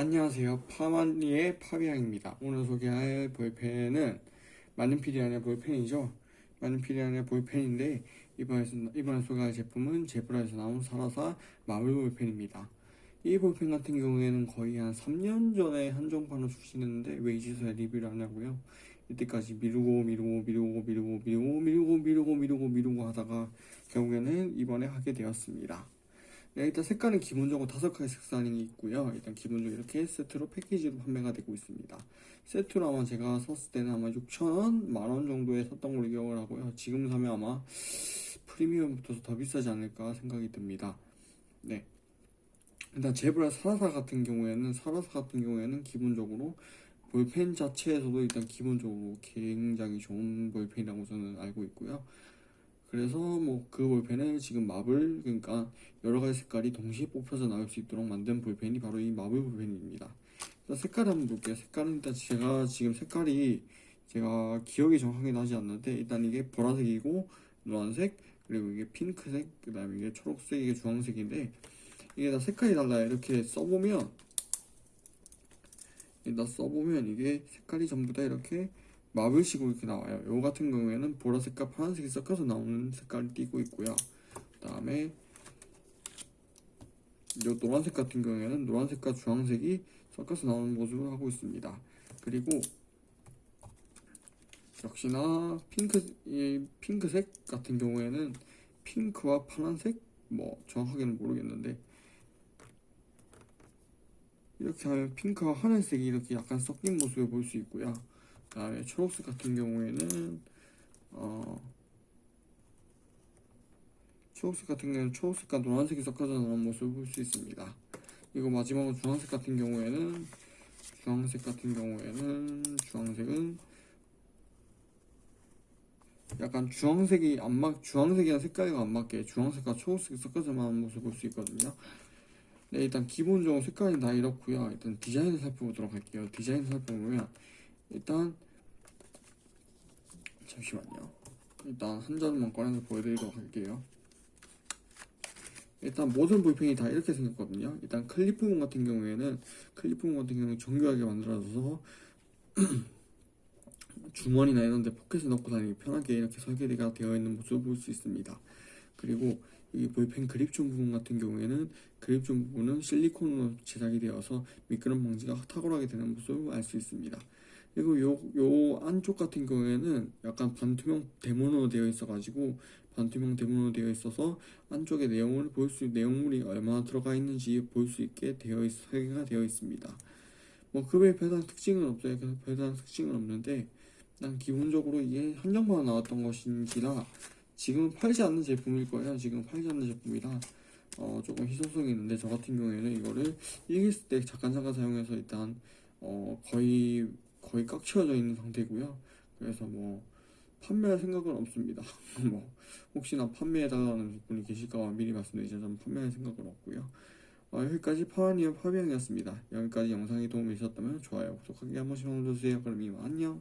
안녕하세요. 파마니의 파비앙입니다. 오늘 소개할 볼펜은 마는피리안의 볼펜이죠. 마는피리안의 볼펜인데 이번에, 이번에 소개할 제품은 제브라에서 나온 사라사 마블 볼펜입니다. 이 볼펜 같은 경우에는 거의 한 3년 전에 한정판을 출시했는데 왜 이제서야 리뷰를 하냐고요. 이때까지 미루고 미루고 미루고 미루고 미루고 미루고 미루고 미루고 미루고 하다가 결국에는 이번에 하게 되었습니다. 네, 일단 색깔은 기본적으로 다섯 가지 색상이 있고요. 일단 기본적으로 이렇게 세트로 패키지로 판매가 되고 있습니다. 세트로 아마 제가 샀을 때는 아마 6,000원, 만원 정도에 샀던 걸로 기억을 하고요. 지금 사면 아마 프리미엄 붙어서 더 비싸지 않을까 생각이 듭니다. 네. 일단 제브라 사라사 같은 경우에는 사라사 같은 경우에는 기본적으로 볼펜 자체에서도 일단 기본적으로 굉장히 좋은 볼펜이라고 저는 알고 있고요. 그래서 뭐 그 볼펜을 지금 마블 그러니까 여러 가지 색깔이 동시에 뽑혀서 나올 수 있도록 만든 볼펜이 바로 이 마블 볼펜입니다. 일단 색깔 한번 볼게요. 색깔은 일단 제가 지금 색깔이 제가 기억이 정확하게 나지 않는데 일단 이게 보라색이고 노란색 그리고 이게 핑크색 그 다음에 이게 초록색 이게 주황색인데 이게 다 색깔이 달라요. 이렇게 써보면 다 써보면 이게 색깔이 전부 다 이렇게 마블식으로 이렇게 나와요. 요 같은 경우에는 보라색과 파란색이 섞여서 나오는 색깔을 띠고 있고요. 그 다음에 요 노란색 같은 경우에는 노란색과 주황색이 섞여서 나오는 모습을 하고 있습니다. 그리고 역시나 핑크 이 핑크색 같은 경우에는 핑크와 파란색 뭐 정확하게는 모르겠는데 이렇게 하면 핑크와 하늘색이 이렇게 약간 섞인 모습을 볼 수 있고요. 그 다음에 초록색 같은 경우에는 어 초록색 같은 경우에는 초록색과 노란색이 섞어져 나오는 모습을 볼 수 있습니다. 그리고 마지막으로 주황색 같은 경우에는 주황색 같은 경우에는 주황색은 약간 주황색이 안 맞, 주황색이랑 색깔과 안 맞게 주황색과 초록색이 섞어져 나오는 모습을 볼 수 있거든요. 네, 일단 기본적으로 색깔이 다 이렇고요. 일단 디자인을 살펴보도록 할게요. 디자인을 살펴보면 일단 잠시만요. 일단 한 잔만 꺼내서 보여드리도록 할게요. 일단 모든 볼펜이 다 이렇게 생겼거든요. 일단 클리프문 같은 경우에는 클리프문 같은 경우는 정교하게 만들어져서 주머니나 이런 데 포켓에 넣고 다니기 편하게 이렇게 설계가 되어 있는 모습을 볼 수 있습니다. 그리고 이 볼펜 그립존 부분 같은 경우에는 그립존 부분은 실리콘으로 제작이 되어서 미끄럼 방지가 탁월하게 되는 모습을 알 수 있습니다. 그리고 요, 요 안쪽 같은 경우에는 약간 반투명 대문으로 되어 있어 가지고 반투명 대문으로 되어 있어서 안쪽에 내용을 볼 수 내용물이 얼마나 들어가 있는지 볼 수 있게 되어 있, 설계가 되어 있습니다. 뭐 그 외에 별다른 특징은 없어요. 별다른 특징은 없는데 난 기본적으로 이게 한정만 나왔던 것인지라 지금은 팔지 않는 제품일 거예요. 지금 팔지 않는 제품이라 어, 조금 희소성이 있는데 저 같은 경우에는 이거를 일기쓸 때 잠깐 잠깐 사용해서 일단 어, 거의 거의 꽉 채워져 있는 상태고요. 그래서 뭐 판매할 생각은 없습니다. 뭐 혹시나 판매해달라는 분이 계실까 미리 말씀드리자면 판매할 생각은 없고요. 어, 여기까지 파워니어 파비앙이었습니다. 여기까지 영상이 도움이 되셨다면 좋아요, 구독하기 한 번씩 눌러주세요. 그럼 이만 안녕.